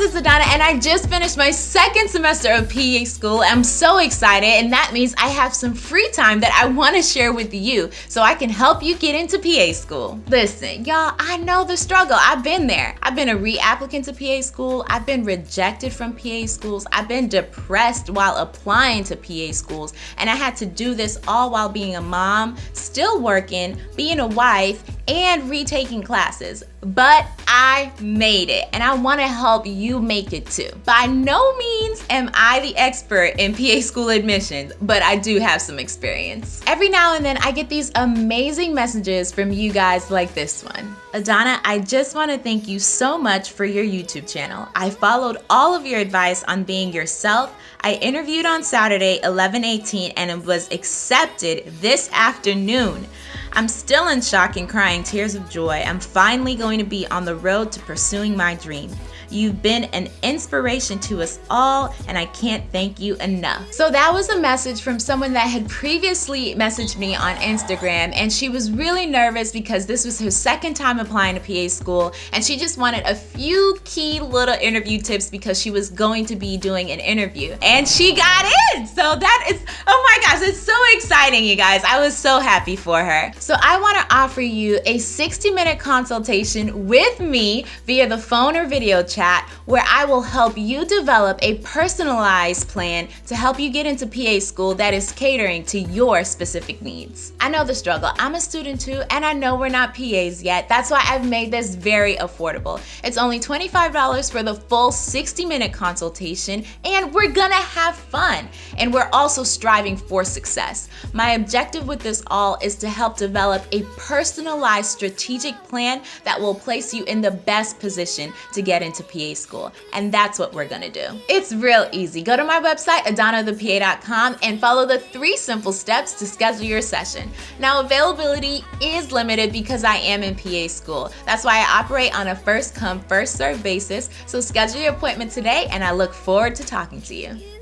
guys, it's Adana and I just finished my second semester of PA school. I'm so excited and that means I have some free time that I want to share with you so I can help you get into PA school. Listen, y'all, I know the struggle. I've been there. I've been a reapplicant to PA school. I've been rejected from PA schools. I've been depressed while applying to PA schools and I had to do this all while being a mom, still working, being a wife, and retaking classes, but I made it and I wanna help you make it too. By no means am I the expert in PA school admissions, but I do have some experience. Every now and then I get these amazing messages from you guys like this one. Adana, I just wanna thank you so much for your YouTube channel. I followed all of your advice on being yourself. I interviewed on Saturday, 11-18 and it was accepted this afternoon. I'm still in shock and crying tears of joy. I'm finally going to be on the road to pursuing my dream. You've been an inspiration to us all, and I can't thank you enough. So that was a message from someone that had previously messaged me on Instagram, and she was really nervous because this was her second time applying to PA school, and she just wanted a few key little interview tips because she was going to be doing an interview. And she got in! So that is, oh my gosh, it's so exciting, you guys. I was so happy for her. So I wanna offer you a 60 minute consultation with me via the phone or video chat chat where I will help you develop a personalized plan to help you get into PA school that is catering to your specific needs. I know the struggle. I'm a student too, and I know we're not PAs yet. That's why I've made this very affordable. It's only $25 for the full 60 minute consultation, and we're gonna have fun. And we're also striving for success. My objective with this all is to help develop a personalized strategic plan that will place you in the best position to get into PA school. And that's what we're gonna do. It's real easy. Go to my website, adanathepa.com and follow the three simple steps to schedule your session. Now availability is limited because I am in PA school. That's why I operate on a first come, first serve basis. So schedule your appointment today and I look forward to talking to you.